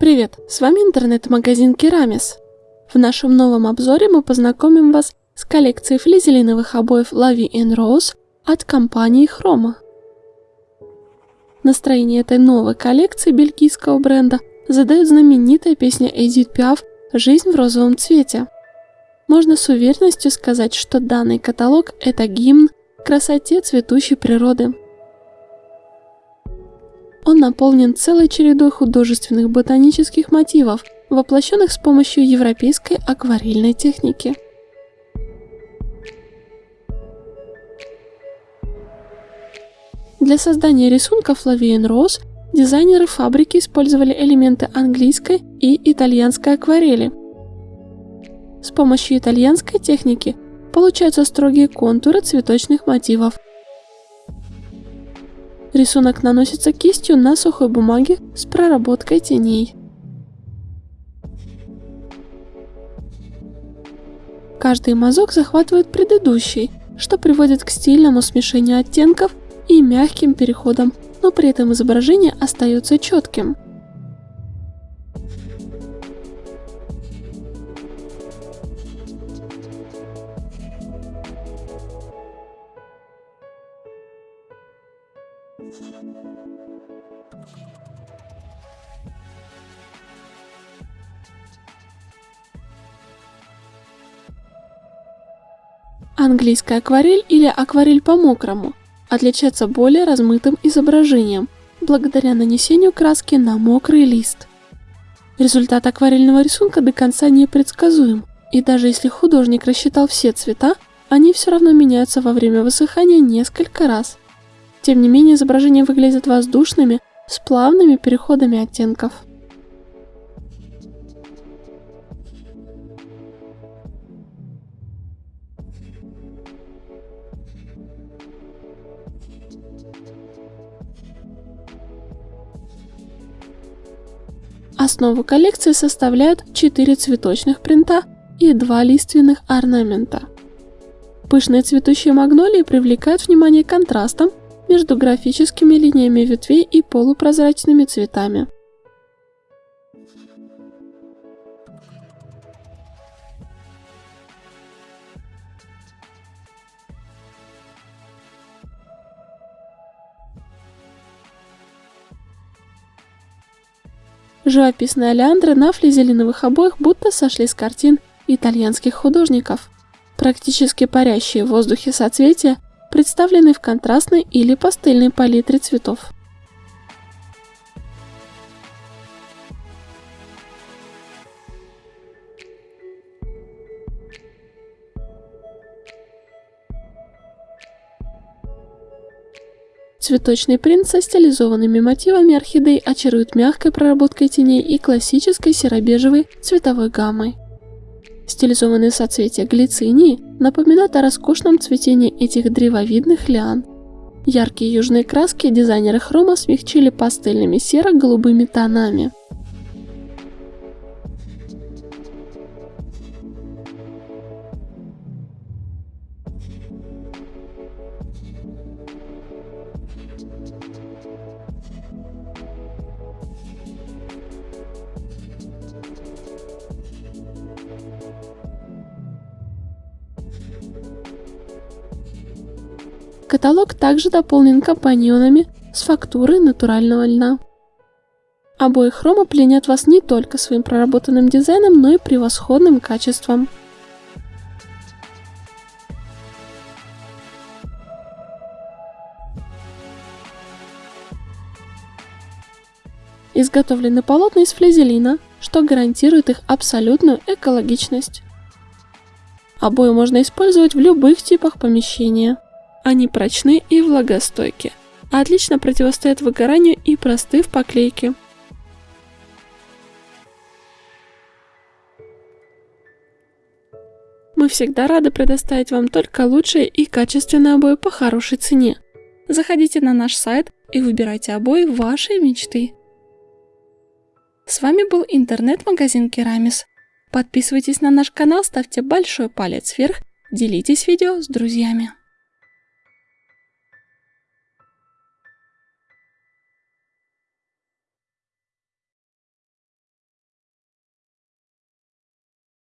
Привет, с вами интернет-магазин Керамис. В нашем новом обзоре мы познакомим вас с коллекцией флизелиновых обоев Lavi Rose от компании Chroma. Настроение этой новой коллекции бельгийского бренда задает знаменитая песня Эдит Пиаф «Жизнь в розовом цвете». Можно с уверенностью сказать, что данный каталог – это гимн красоте цветущей природы. Он наполнен целой чередой художественных ботанических мотивов, воплощенных с помощью европейской акварельной техники. Для создания рисунков Lavian Rose дизайнеры фабрики использовали элементы английской и итальянской акварели. С помощью итальянской техники получаются строгие контуры цветочных мотивов – Рисунок наносится кистью на сухой бумаге с проработкой теней. Каждый мазок захватывает предыдущий, что приводит к стильному смешению оттенков и мягким переходам, но при этом изображение остается четким. Английская акварель или акварель по-мокрому отличается более размытым изображением, благодаря нанесению краски на мокрый лист. Результат акварельного рисунка до конца непредсказуем, и даже если художник рассчитал все цвета, они все равно меняются во время высыхания несколько раз. Тем не менее, изображения выглядят воздушными, с плавными переходами оттенков. Основу коллекции составляют 4 цветочных принта и 2 лиственных орнамента. Пышные цветущие магнолии привлекают внимание контрастом между графическими линиями ветвей и полупрозрачными цветами. Живописные олеандры на флизелиновых обоях будто сошли с картин итальянских художников. Практически парящие в воздухе соцветия представлены в контрастной или пастельной палитре цветов. Цветочный принт со стилизованными мотивами орхидей очарует мягкой проработкой теней и классической серо-бежевой цветовой гаммой. Стилизованные соцветия глицинии напоминают о роскошном цветении этих древовидных лиан. Яркие южные краски дизайнеры хрома смягчили пастельными серо-голубыми тонами. Каталог также дополнен компаньонами с фактурой натурального льна. Обои хрома пленят вас не только своим проработанным дизайном, но и превосходным качеством. Изготовлены полотна из флизелина, что гарантирует их абсолютную экологичность. Обои можно использовать в любых типах помещения. Они прочны и влагостойки, отлично противостоят выгоранию и просты в поклейке. Мы всегда рады предоставить вам только лучшие и качественные обои по хорошей цене. Заходите на наш сайт и выбирайте обои вашей мечты. С вами был интернет-магазин Керамис. Подписывайтесь на наш канал, ставьте большой палец вверх, делитесь видео с друзьями.